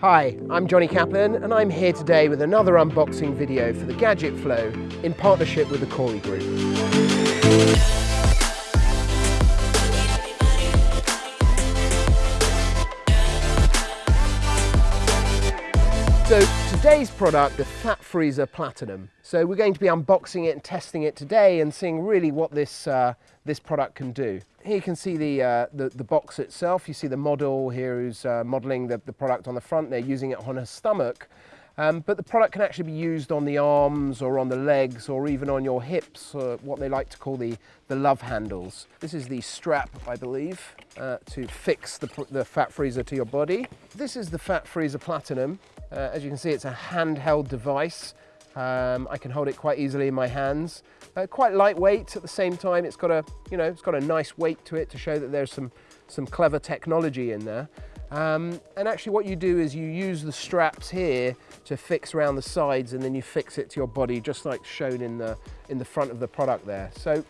Hi, I'm Johnny Kaplan and I'm here today with another unboxing video for the Gadget Flow in partnership with the Corey Group. So today's product, the Fat Freezer Platinum. So we're going to be unboxing it and testing it today and seeing really what this, uh, this product can do. Here you can see the, uh, the, the, box itself. You see the model here who's uh, modeling the, the product on the front. They're using it on her stomach. Um, but the product can actually be used on the arms or on the legs or even on your hips, uh, what they like to call the, the love handles. This is the strap, I believe, uh, to fix the, the fat freezer to your body. This is the Fat Freezer Platinum. Uh, as you can see, it's a handheld device. Um, I can hold it quite easily in my hands. Uh, quite lightweight at the same time. It's got a, you know, it's got a nice weight to it to show that there's some, some clever technology in there. Um, and actually what you do is you use the straps here to fix around the sides and then you fix it to your body just like shown in the, in the front of the product there. So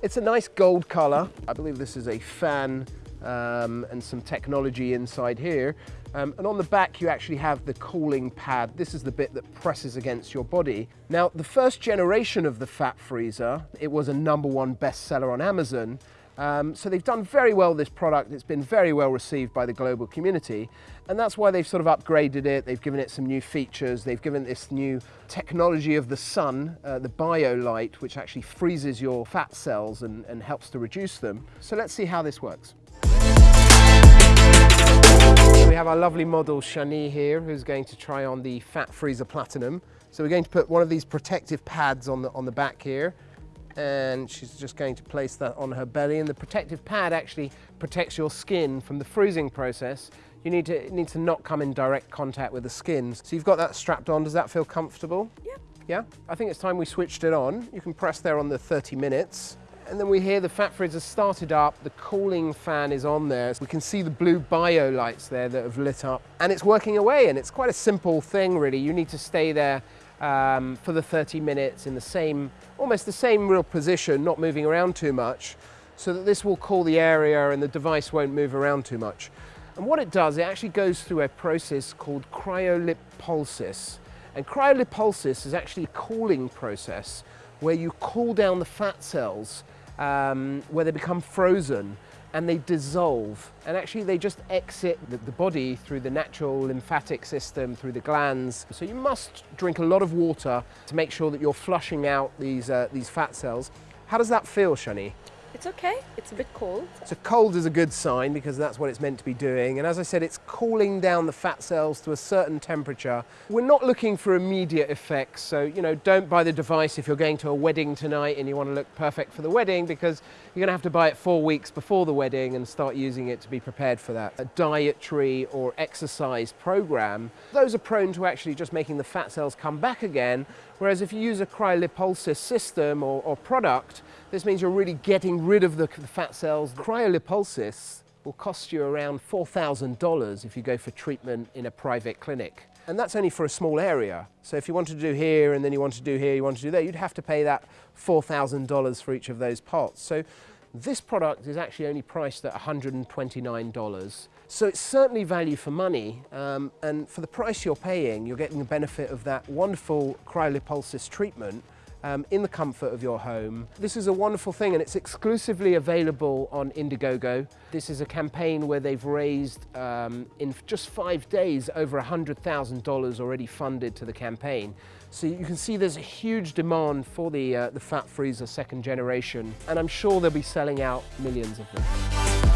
it's a nice gold color. I believe this is a fan um, and some technology inside here. Um, and on the back you actually have the cooling pad. This is the bit that presses against your body. Now the first generation of the Fat Freezer, it was a number one bestseller on Amazon um, so they've done very well this product. It's been very well received by the global community. And that's why they've sort of upgraded it. They've given it some new features. They've given this new technology of the sun, uh, the BioLite, which actually freezes your fat cells and, and helps to reduce them. So let's see how this works. We have our lovely model Shani here, who's going to try on the Fat Freezer Platinum. So we're going to put one of these protective pads on the, on the back here and she's just going to place that on her belly and the protective pad actually protects your skin from the freezing process. You need to, it needs to not come in direct contact with the skin. So you've got that strapped on. Does that feel comfortable? Yeah. Yeah? I think it's time we switched it on. You can press there on the 30 minutes. And then we hear the fat freezer started up, the cooling fan is on there. We can see the blue bio lights there that have lit up and it's working away and it's quite a simple thing really. You need to stay there um, for the 30 minutes in the same, almost the same real position, not moving around too much, so that this will cool the area and the device won't move around too much. And what it does, it actually goes through a process called cryolipolysis. And cryolipolysis is actually a cooling process where you cool down the fat cells um, where they become frozen and they dissolve and actually they just exit the, body through the natural lymphatic system, through the glands. So you must drink a lot of water to make sure that you're flushing out these, uh, these fat cells. How does that feel, Shani? It's okay, it's a bit cold. So cold is a good sign because that's what it's meant to be doing. And as I said, it's cooling down the fat cells to a certain temperature. We're not looking for immediate effects. So, you know, don't buy the device if you're going to a wedding tonight and you want to look perfect for the wedding because you're going to have to buy it four weeks before the wedding and start using it to be prepared for that. A dietary or exercise program, those are prone to actually just making the fat cells come back again. Whereas if you use a cryolipolysis system or, or product, this means you're really getting rid of the, the fat cells. Cryolipolysis will cost you around $4,000 if you go for treatment in a private clinic. And that's only for a small area. So if you want to do here and then you want to do here, you want to do there, you'd have to pay that $4,000 for each of those pots. So this product is actually only priced at $129. So it's certainly value for money. Um, and for the price you're paying, you're getting the benefit of that wonderful cryolipolysis treatment um, in the comfort of your home. This is a wonderful thing and it's exclusively available on Indiegogo. This is a campaign where they've raised um, in just five days over $100,000 already funded to the campaign. So you can see there's a huge demand for the, uh, the Fat Freezer second generation and I'm sure they'll be selling out millions of them.